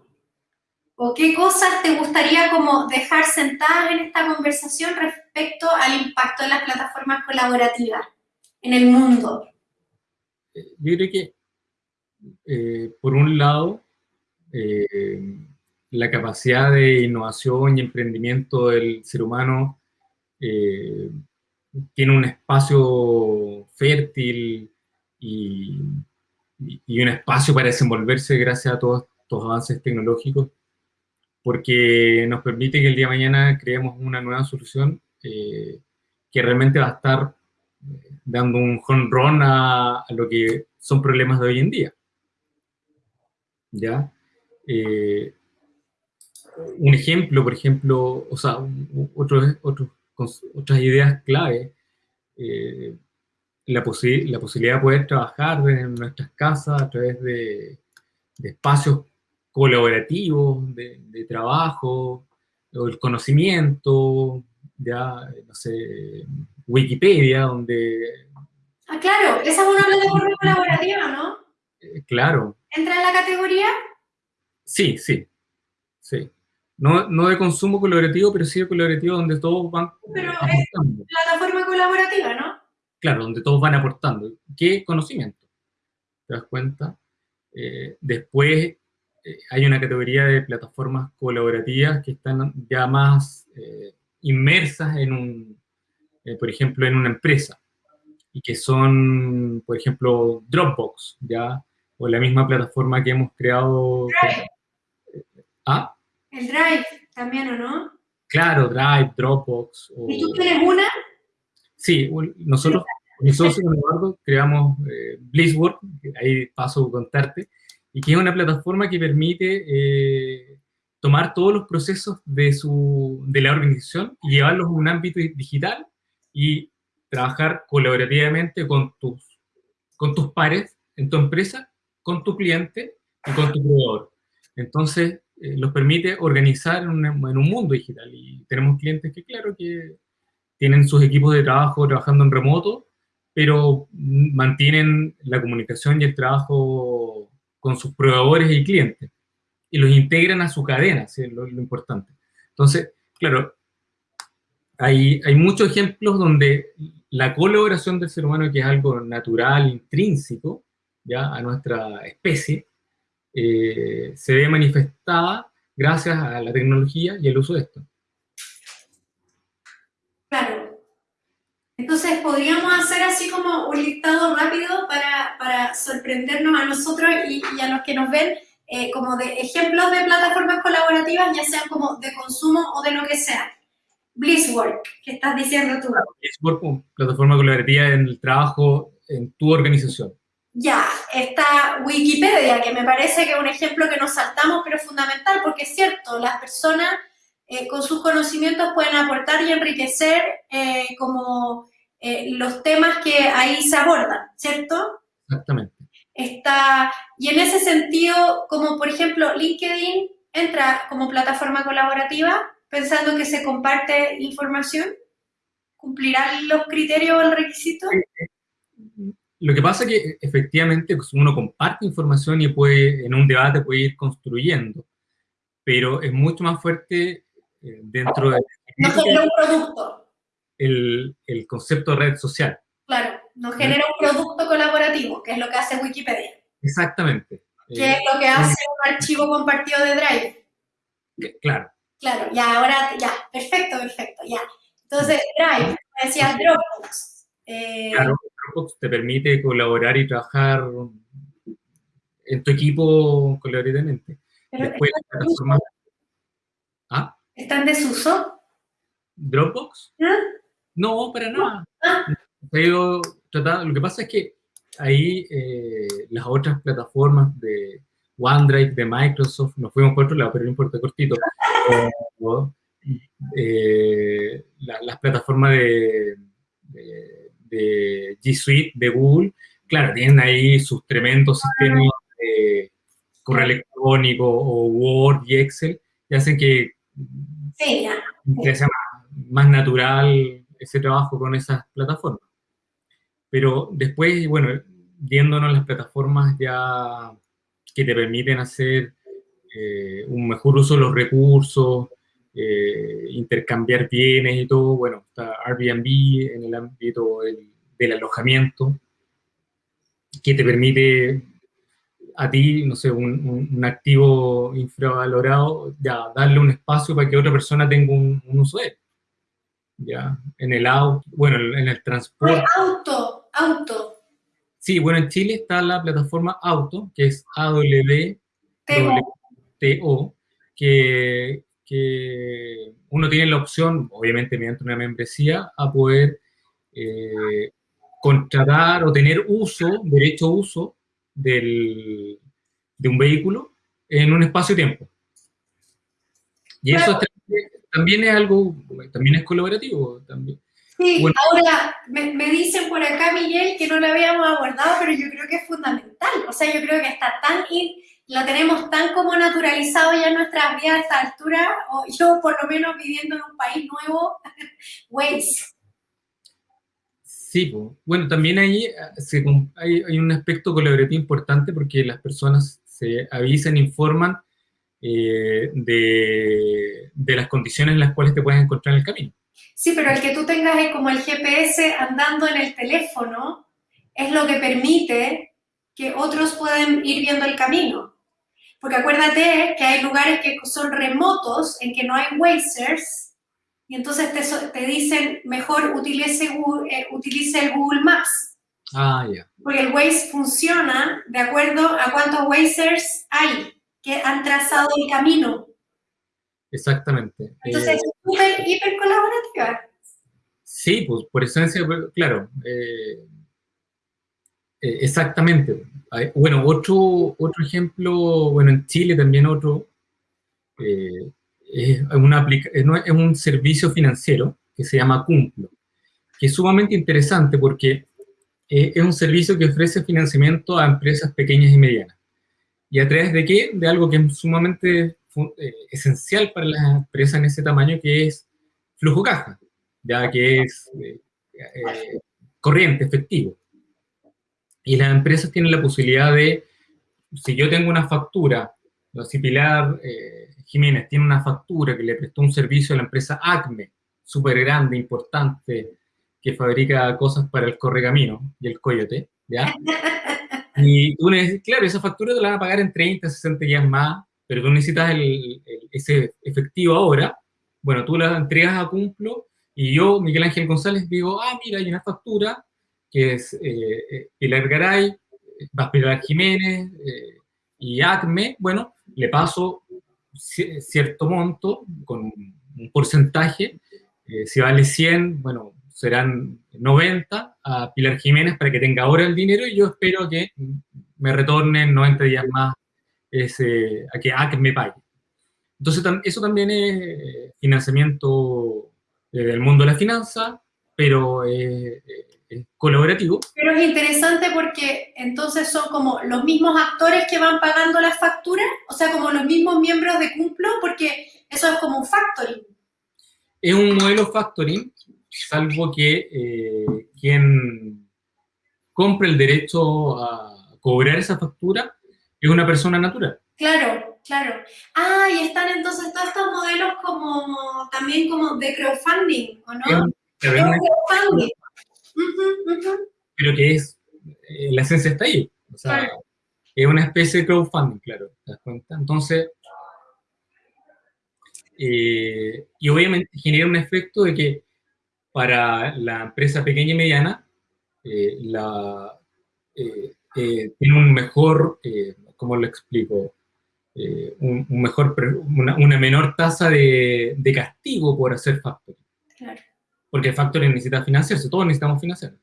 ¿O qué cosas te gustaría como dejar sentadas en esta conversación respecto al impacto de las plataformas colaborativas en el mundo? Yo creo que, eh, por un lado, eh, la capacidad de innovación y emprendimiento del ser humano eh, tiene un espacio fértil y, y, un espacio para desenvolverse gracias a todos estos avances tecnológicos porque nos permite que el día de mañana creemos una nueva solución eh, que realmente va a estar eh, dando un home run a, lo que son problemas de hoy en día. ¿Ya? Eh, un ejemplo, por ejemplo, o sea, otras ideas clave, la, la, posibilidad de poder trabajar en nuestras casas a través de, de espacios colaborativos de, trabajo, o el conocimiento, ya, no sé, Wikipedia, donde... Ah, claro, esa es una plataforma colaborativa, ¿no? Eh, claro. ¿Entra en la categoría? Sí, sí, sí. No, no, de consumo colaborativo, pero sí de colaborativo donde todos van Pero es plataforma colaborativa, ¿no? Claro, donde todos van aportando. ¿Qué conocimiento? ¿Te das cuenta? Eh, después eh, hay una categoría de plataformas colaborativas que están ya más eh, inmersas en un, por ejemplo, en una empresa, y que son, por ejemplo, Dropbox, ¿ya? O la misma plataforma que hemos creado... Drive. ¿Ah? El Drive también, ¿o no? Claro, Drive, Dropbox. ¿Y tú tienes una? Sí, nosotros, mi socio Eduardo, creamos eh, ahí paso a contarte, y que es una plataforma que permite eh, tomar todos los procesos de, su, de la organización y llevarlos a un ámbito digital y trabajar colaborativamente con tus, con tus pares en tu empresa, con tu cliente y con tu proveedor. Entonces, eh, los permite organizar en un, en un, mundo digital. Y tenemos clientes que, claro, que tienen sus equipos de trabajo trabajando en remoto, pero mantienen la comunicación y el trabajo con sus proveedores y clientes y los integran a su cadena, es lo, importante. Entonces, claro, hay, hay muchos ejemplos donde la colaboración del ser humano, que es algo natural, intrínseco, ya a nuestra especie, eh, se ve manifestada gracias a la tecnología y el uso de esto. Entonces, podríamos hacer así como un listado rápido para, para sorprendernos a nosotros y, a los que nos ven, eh, como de ejemplos de plataformas colaborativas, ya sean como de consumo o de lo que sea. Blisswork, ¿qué estás diciendo tú? Blisswork, plataforma colaborativa en el trabajo en tu organización. Ya, está Wikipedia, que me parece que es un ejemplo que nos saltamos, pero es fundamental, porque es cierto, las personas eh, con sus conocimientos pueden aportar y enriquecer eh, como eh, los temas que ahí se abordan, ¿cierto? Exactamente. Está, y en ese sentido, como por ejemplo LinkedIn entra como plataforma colaborativa pensando que se comparte información, ¿cumplirán los criterios o el requisito? Lo que pasa es que efectivamente pues, uno comparte información y puede, en un debate puede ir construyendo, pero es mucho más fuerte eh, dentro de... No genera un producto. El, el, concepto de red social. Claro, no genera un producto colaborativo, que es lo que hace Wikipedia. Decir, ¿Qué es lo que hace un archivo compartido de Drive? Claro. Claro, ya, ahora, ya, perfecto, perfecto, ya. Entonces, Drive, decía Dropbox. Eh, claro, Dropbox te permite colaborar y trabajar en tu equipo colaborativamente. Después, ¿Ah? ¿Está en desuso? ¿Dropbox? ¿Ah? No, para nada. Pero lo que pasa es que ahí eh, las otras plataformas de OneDrive, de Microsoft, nos fuimos por otro lado, pero no importa, cortito. Eh, las plataformas de, de, G Suite, de Google, claro, tienen ahí sus tremendos sistemas de correo electrónico o Word y Excel, y hacen que, sí, sea más natural ese trabajo con esas plataformas. Pero después, bueno, viéndonos las plataformas ya que te permiten hacer eh, un mejor uso de los recursos, eh, intercambiar bienes y todo, bueno, está Airbnb en el ámbito del, alojamiento, que te permite a ti, no sé, un, activo infravalorado, ya darle un espacio para que otra persona tenga un, uso de él. Ya, en el auto, bueno, en el transporte. Auto, auto. Sí, bueno, en Chile está la plataforma Auto, que es AWTO, que, que uno tiene la opción, obviamente mediante una membresía, a poder eh, contratar o tener uso, derecho a uso del, de un vehículo en un espacio-tiempo. Y eso también es algo, también es colaborativo. También. Sí, ahora me, dicen por acá, Miguel, que no lo habíamos abordado, pero yo creo que es fundamental. O sea, yo creo que está tan, lo tenemos tan como naturalizado ya en nuestras vidas a esta altura, o yo por lo menos viviendo en un país nuevo, Waze. Sí, bueno, también ahí eh, hay, hay, un aspecto colaborativo importante porque las personas se avisan, informan eh, de, de, las condiciones en las cuales te puedes encontrar en el camino. Sí, pero el que tú tengas como el GPS andando en el teléfono es lo que permite que otros puedan ir viendo el camino. Porque acuérdate que hay lugares que son remotos, en que no hay Wazers, y entonces te, te dicen, mejor utilice, Google, eh, utilice el Google Maps. Ah, ya. Porque el Waze funciona de acuerdo a cuántos Wazers hay que han trazado el camino. Exactamente. Entonces, es súper, hiper colaborativa. Sí, pues por esencia, claro. Eh, eh, exactamente. Bueno, otro, otro ejemplo, bueno, en Chile también otro, eh, es, una es un servicio financiero que se llama Cumplo, que es sumamente interesante porque es un servicio que ofrece financiamiento a empresas pequeñas y medianas. ¿Y a través de qué? De algo que es sumamente eh, esencial para las empresas en ese tamaño, que es flujo caja, ya que es eh, eh, corriente, efectivo. Y las empresas tienen la posibilidad de, si yo tengo una factura, si Pilar Jiménez tiene una factura que le prestó un servicio a la empresa ACME, súper grande, importante, que fabrica cosas para el correcamino y el coyote, ¿ya? Y tú claro, esa factura te la van a pagar en 30, 60 días más, pero tú necesitas el, ese efectivo ahora. Bueno, tú la entregas a Cumplo y yo, Miguel Ángel González, digo, ah, mira, hay una factura que es eh, eh Pilar Garay, Pilar Jiménez eh, y ACME. Bueno, le paso cierto monto con un porcentaje. Eh, si vale 100, bueno, serán 90 a Pilar Jiménez para que tenga ahora el dinero y yo espero que me retornen 90 días más ese, a, que, a que me pague. Entonces, eso también es eh, financiamiento eh, del mundo de la finanza, pero es colaborativo. Pero es interesante porque entonces son como los mismos actores que van pagando las facturas, o sea, como los mismos miembros de Cumplo, porque eso es como un factoring. Es un modelo factoring salvo que eh, quien compre el derecho a cobrar esa factura es una persona natural. Claro, claro. Ah, y están entonces todos estos modelos como también como de crowdfunding, ¿o no? crowdfunding. Pero que es, eh, la esencia está ahí. O sea, es una especie de crowdfunding, claro, ¿te das cuenta? Entonces, eh, y obviamente genera un efecto de que para la empresa pequeña y mediana, eh, la, tiene un mejor, ¿cómo lo explico? Un, mejor, una, menor tasa de, castigo por hacer factoring. Claro. Porque el factoring necesita financiarse, todos necesitamos financiar.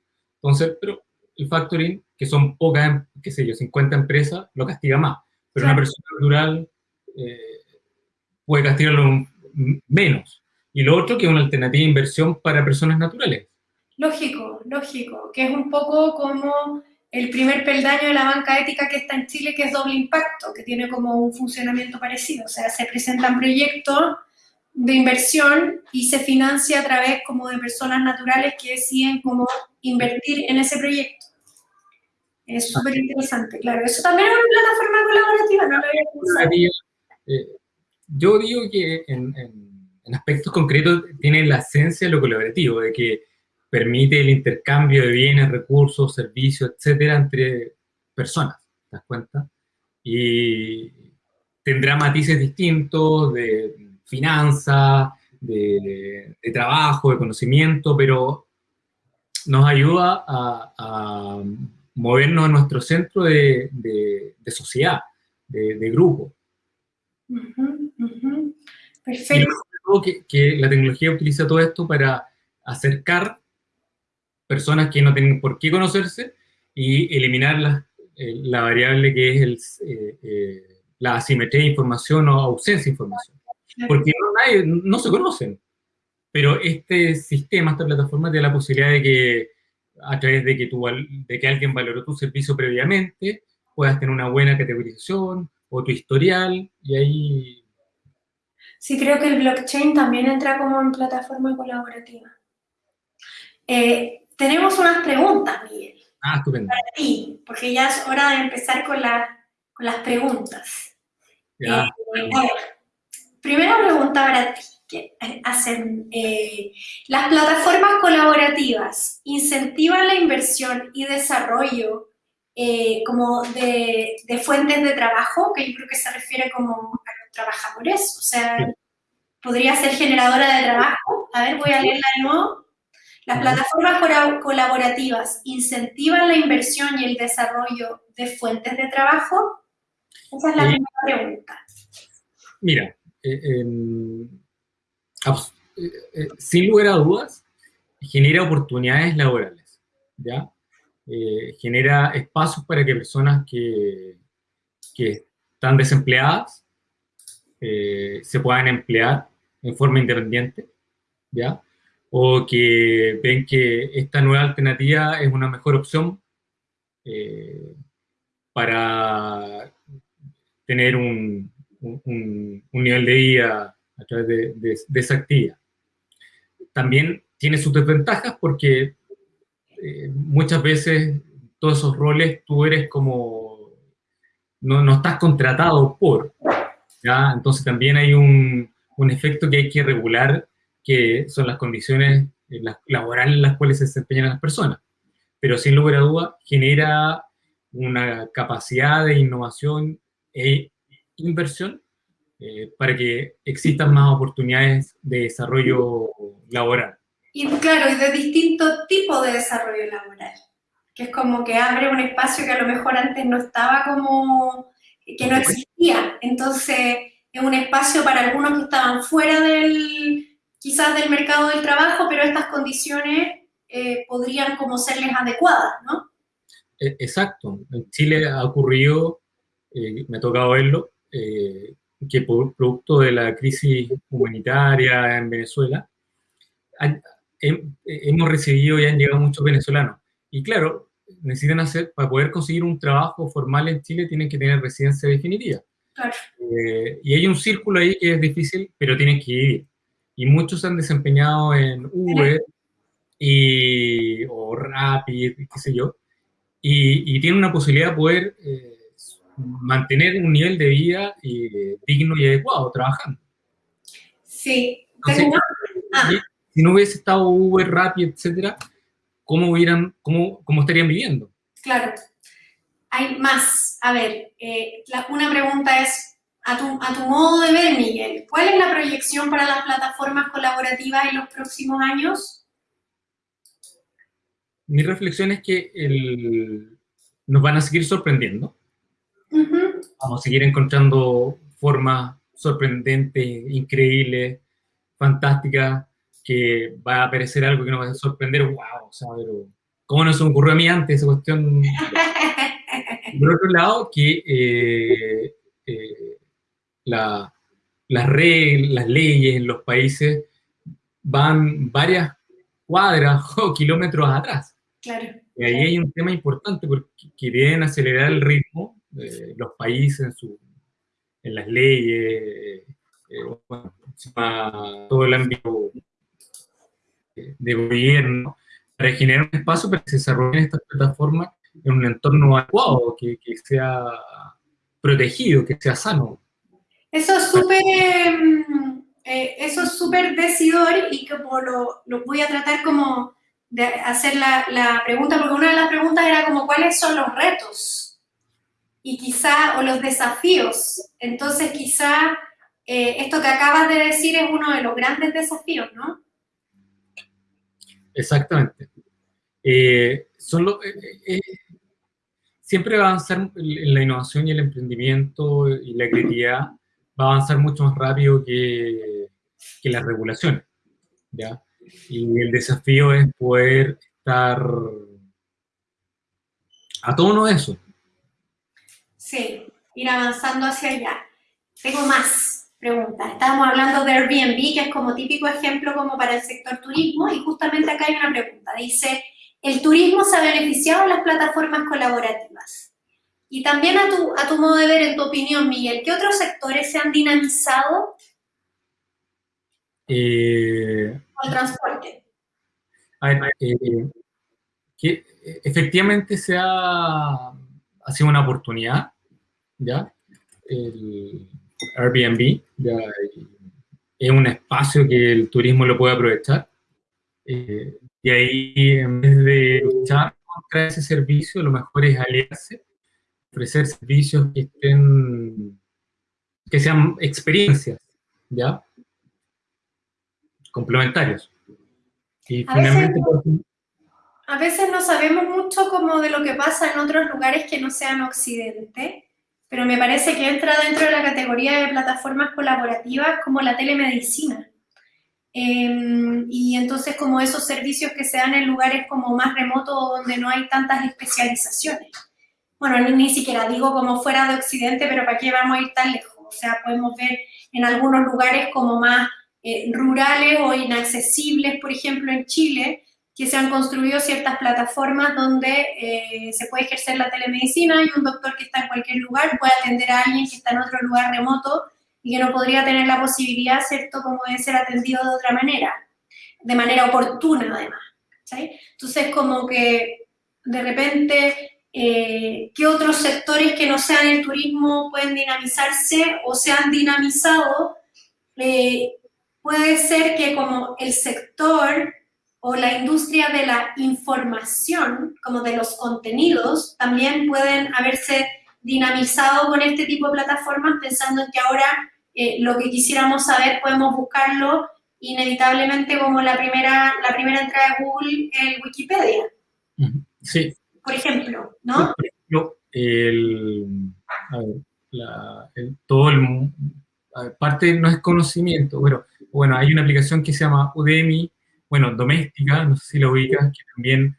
Entonces, pero el factoring, que son pocas, qué sé yo, 50 empresas, lo castiga más. Pero una persona natural eh, puede castigarlo menos. Y lo otro, que es una alternativa de inversión para personas naturales. Lógico, lógico, que es un poco como el primer peldaño de la banca ética que está en Chile, que es doble impacto, que tiene como un funcionamiento parecido. O sea, se presentan proyectos de inversión y se financia a través como de personas naturales que deciden cómo invertir en ese proyecto. Es súper interesante, claro. Eso también es una plataforma colaborativa, no lo había pensado. Eh, yo digo que en, en, aspectos concretos tiene la esencia de lo colaborativo, de que permite el intercambio de bienes, recursos, servicios, etcétera, entre personas, ¿te das cuenta? Y tendrá matices distintos de finanzas, de, trabajo, de conocimiento, pero nos ayuda a, movernos en nuestro centro de, sociedad, de, grupo. Perfecto. que, que la tecnología utiliza todo esto para acercar personas que no tienen por qué conocerse y eliminar la, eh, la variable que es el, eh, eh, la asimetría de información o ausencia de información. Porque no, se conocen. Pero este sistema, esta plataforma, tiene la posibilidad de que a través de que, tú, de que alguien valoró tu servicio previamente, puedas tener una buena categorización o tu historial, y ahí... Sí, creo que el blockchain también entra como en plataforma colaborativa. tenemos unas preguntas, Miguel. Ah, estupendo. Para ti, porque ya es hora de empezar con, la, con las preguntas. Ya. Eh, a ver, Primera pregunta para ti. Que hacen, eh, ¿Las plataformas colaborativas incentivan la inversión y desarrollo eh, como de, fuentes de trabajo? Que yo creo que se refiere como a los trabajadores. O sea, podría ser generadora de trabajo. A ver, voy a leerla de nuevo. Las plataformas colaborativas incentivan la inversión y el desarrollo de fuentes de trabajo. Esa es la primera pregunta. Mira, sin lugar a dudas, genera oportunidades laborales, ¿ya? Eh, genera espacios para que personas que, que están desempleadas se puedan emplear en forma independiente, ¿ya? O que ven que esta nueva alternativa es una mejor opción para tener un, un, nivel de vida a través de, esa actividad. También tiene sus desventajas porque eh, muchas veces todos esos roles tú eres como, no, no estás contratado por, ¿ya? Entonces también hay un, un, efecto que hay que regular, que son las condiciones laborales en las cuales se desempeñan las personas. Pero sin lugar a duda genera una capacidad de innovación e inversión eh, para que existan más oportunidades de desarrollo laboral. Y claro, y de distintos tipos de desarrollo laboral, que es como que abre un espacio que a lo mejor antes no estaba como, que no existía. Entonces, es un espacio para algunos que estaban fuera del, quizás del mercado del trabajo, pero estas condiciones eh, podrían como serles adecuadas, ¿no? E, exacto. En Chile ha ocurrido, eh, me ha tocado verlo, eh, que por producto de la crisis humanitaria en Venezuela, hemos recibido y han llegado muchos venezolanos. Y claro, necesitan hacer, para poder conseguir un trabajo formal en Chile, tienen que tener residencia definitiva. Eh, y hay un círculo ahí que es difícil, pero tienen que ir. Y muchos se han desempeñado en Uber y, o Rapid, qué sé yo, y, y tienen una posibilidad de poder... Eh, mantener un nivel de vida eh, digno y adecuado trabajando. Sí. Ah. Si no hubiese estado Uber, Rappi, etcétera, ¿cómo, hubieran, cómo, cómo estarían viviendo? Claro. Hay más. A ver, eh, una pregunta es, a tu, a tu modo de ver, Miguel, ¿cuál es la proyección para las plataformas colaborativas en los próximos años? Mi reflexión es que el, nos van a seguir sorprendiendo Vamos a seguir encontrando formas sorprendentes, increíbles, fantásticas que va a aparecer algo que nos va a sorprender, wow, o sea, pero ¿cómo no se me ocurrió a mí antes esa cuestión? Por otro lado, que eh, eh, las reglas, las leyes en los países van varias cuadras o kilómetros atrás. Claro. Y ahí hay un tema importante porque deben acelerar el ritmo de los países en, su, en las leyes, eh, todo el ámbito de gobierno, para generar un espacio para que se desarrollen estas plataformas en un entorno adecuado, que, sea protegido, que sea sano. Eso es súper eh, eso es súper decidor y como lo, lo, voy a tratar como de hacer la, la, pregunta, porque una de las preguntas era como cuáles son los retos y quizá, o los desafíos. Entonces quizá eh, esto que acabas de decir es uno de los grandes desafíos, ¿no? Exactamente. Eh, eh, siempre va a avanzar la innovación y el emprendimiento y la creatividad va a avanzar mucho más rápido que, que las regulaciones, ¿ya? Y el desafío es poder estar a tono de eso. Sí, ir avanzando hacia allá. Tengo más preguntas. Estábamos hablando de Airbnb, que es como típico ejemplo como para el sector turismo, y justamente acá hay una pregunta. Dice, ¿el turismo se ha beneficiado de las plataformas colaborativas? Y también a tu, a tu modo de ver, en tu opinión, Miguel, ¿qué otros sectores se han dinamizado? Eh, el transporte. Eh, que efectivamente se ha, ha sido una oportunidad, ¿ya? El Airbnb ya, es un espacio que el turismo lo puede aprovechar. Eh, y ahí, en vez de luchar contra ese servicio, lo mejor es aliarse ofrecer servicios que estén, que sean experiencias, ¿ya? Complementarios. Y a finalmente... Veces, a veces no sabemos mucho como de lo que pasa en otros lugares que no sean Occidente, pero me parece que entra dentro de la categoría de plataformas colaborativas como la telemedicina. Eh, y entonces como esos servicios que se dan en lugares como más remotos donde no hay tantas especializaciones bueno, ni, siquiera digo como fuera de Occidente, pero ¿para qué vamos a ir tan lejos? O sea, podemos ver en algunos lugares como más eh, rurales o inaccesibles, por ejemplo, en Chile, que se han construido ciertas plataformas donde eh, se puede ejercer la telemedicina y un doctor que está en cualquier lugar puede atender a alguien que está en otro lugar remoto y que no podría tener la posibilidad, ¿cierto?, como de ser atendido de otra manera, de manera oportuna además. ¿sí? Entonces, como que de repente eh, qué otros sectores que no sean el turismo pueden dinamizarse o se han dinamizado. Eh, puede ser que como el sector o la industria de la información, como de los contenidos, también pueden haberse dinamizado con este tipo de plataformas, pensando en que ahora eh, lo que quisiéramos saber podemos buscarlo inevitablemente como la primera, la primera entrada de Google en Wikipedia. Sí, por ejemplo, ¿no? Por ejemplo, el, a ver, la, el, todo el, parte no es conocimiento, pero bueno, hay una aplicación que se llama Udemy, bueno, doméstica, no sé si lo ubicas, que también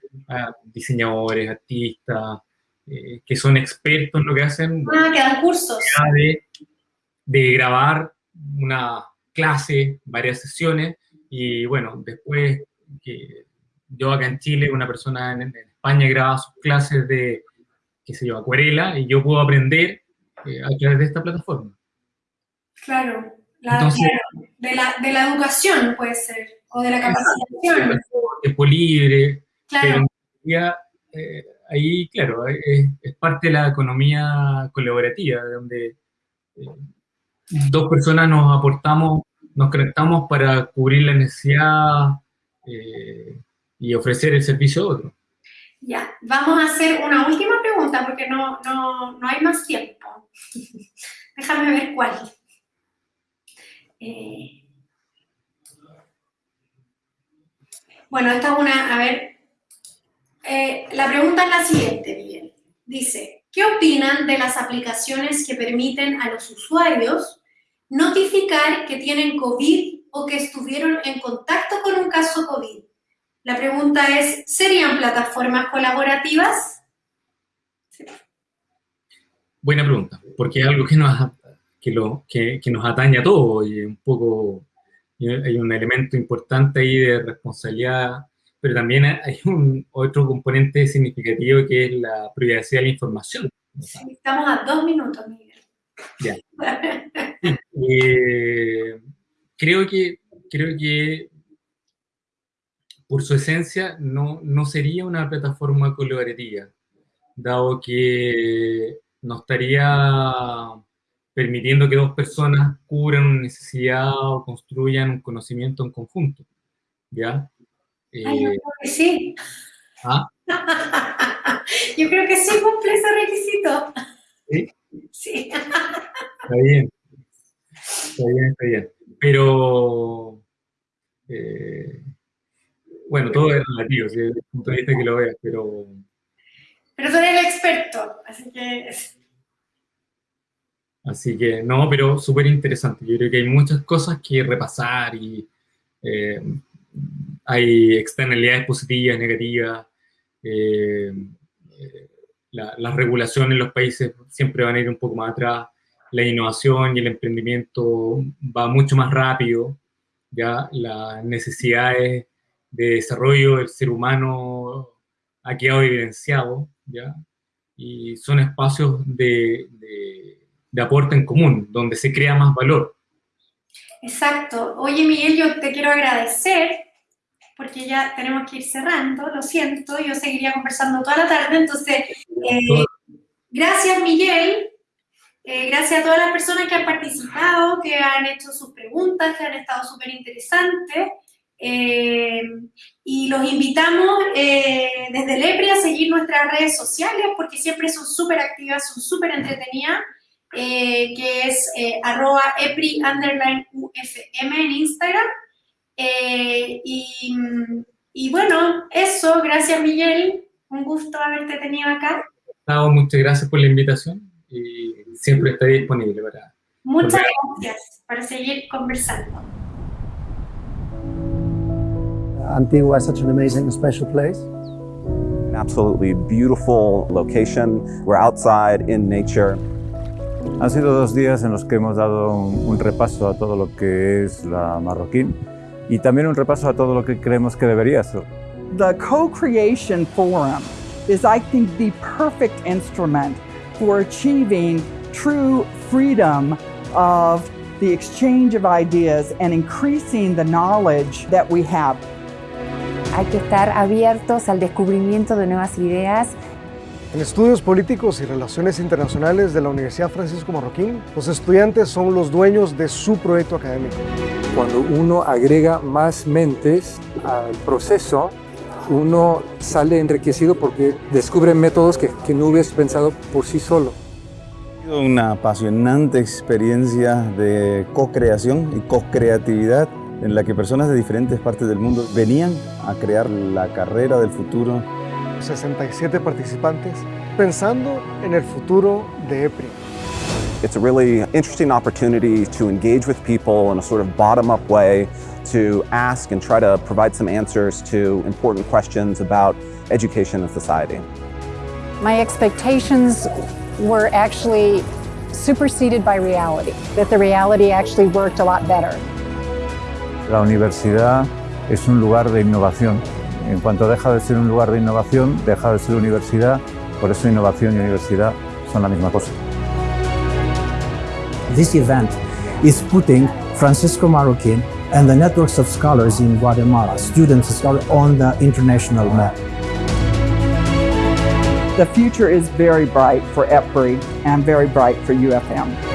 diseñadores, artistas, eh, que son expertos en lo que hacen. Ah, que dan cursos. De, de grabar una clase, varias sesiones, y bueno, después que yo acá en Chile, una persona en, en España graba sus clases de, qué sé yo, acuarela, y yo puedo aprender eh, a través de esta plataforma. Claro, De, la, de, la, educación puede ser, o de la capacitación. Tiempo libre, claro. pero eh, ahí, claro, es, es, parte de la economía colaborativa, donde eh, dos personas nos aportamos, nos conectamos para cubrir la necesidad eh, y ofrecer el servicio a otro. Ya, vamos a hacer una última pregunta porque no, no, no hay más tiempo. Déjame ver cuál. Eh, bueno, esta es una, a ver, eh, la pregunta es la siguiente, Miguel. Dice, ¿qué opinan de las aplicaciones que permiten a los usuarios notificar que tienen COVID o que estuvieron en contacto con un caso COVID. La pregunta es, ¿serían plataformas colaborativas? Buena pregunta, porque es algo que nos, que, lo, que nos atañe a todos y un poco hay un elemento importante ahí de responsabilidad, pero también hay un otro componente significativo que es la privacidad de la información. estamos a dos minutos, Miguel. Ya. Eh, creo que, creo que por su esencia no, no sería una plataforma colaborativa, dado que no estaría permitiendo que dos personas cubran una necesidad o construyan un conocimiento en conjunto. ¿Ya? yo creo eh, que sí. ¿Ah? yo creo que sí cumple ese requisito. ¿Sí? Sí. Está bien. Está bien, está bien. Pero, eh, bueno, todo es relativo, desde el punto de vista que lo veas, pero... Pero tú eres el experto, así que... Así que, no, pero súper interesante. Yo creo que hay muchas cosas que repasar y eh, hay externalidades positivas, negativas. Eh, las regulaciones en los países siempre van a ir un poco más atrás. La innovación y el emprendimiento va mucho más rápido. Ya las necesidades de desarrollo del ser humano ha quedado evidenciado. ¿ya? Y son espacios de de aporte en común, donde se crea más valor. Exacto. Oye, Miguel, yo te quiero agradecer, porque ya tenemos que ir cerrando, lo siento, yo seguiría conversando toda la tarde, entonces, eh, gracias, Miguel. Eh, gracias a todas las personas que han participado, que han hecho sus preguntas, que han estado súper interesantes. Eh, y los invitamos desde Lepri a seguir nuestras redes sociales porque siempre son súper activas, son súper entretenidas. Eh, que es eh, arroba epri underline ufm en Instagram. Eh, y, bueno, eso, gracias Miguel, un gusto haberte tenido acá. muchas gracias por la invitación y siempre estaré disponible para... Muchas gracias para seguir conversando. Antigua is such an amazing, special place. An absolutely beautiful location. We're outside in nature. Han sido dos días en los que hemos dado un, repaso a todo lo que es la marroquín y también un repaso a todo lo que creemos que debería ser. The Co-Creation Forum is, I think, the perfect instrument for achieving true freedom of the exchange of ideas and increasing the knowledge that we have. Hay que estar abiertos al descubrimiento de nuevas ideas en Estudios Políticos y Relaciones Internacionales de la Universidad Francisco Marroquín, los estudiantes son los dueños de su proyecto académico. Cuando uno agrega más mentes al proceso, uno sale enriquecido porque descubre métodos que, que no hubiese pensado por sí solo. Ha sido una apasionante experiencia de co-creación y co-creatividad en la que personas de diferentes partes del mundo venían a crear la carrera del futuro 67 participantes pensando en el futuro de EPRI. It's a really interesting opportunity to engage with people in a sort of bottom-up way to ask and try to provide some answers to important questions about education and society. My expectations were actually superseded by reality, that the reality actually worked a lot better. La universidad es un lugar de innovación En cuanto deja de ser un lugar de innovación, deja de ser universidad, por eso innovación y universidad son la misma cosa. This event is putting Francisco Marroquin and the networks of scholars in Guatemala, students scholars, on the international map. The future is very bright for EPRI and very bright for UFM.